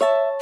you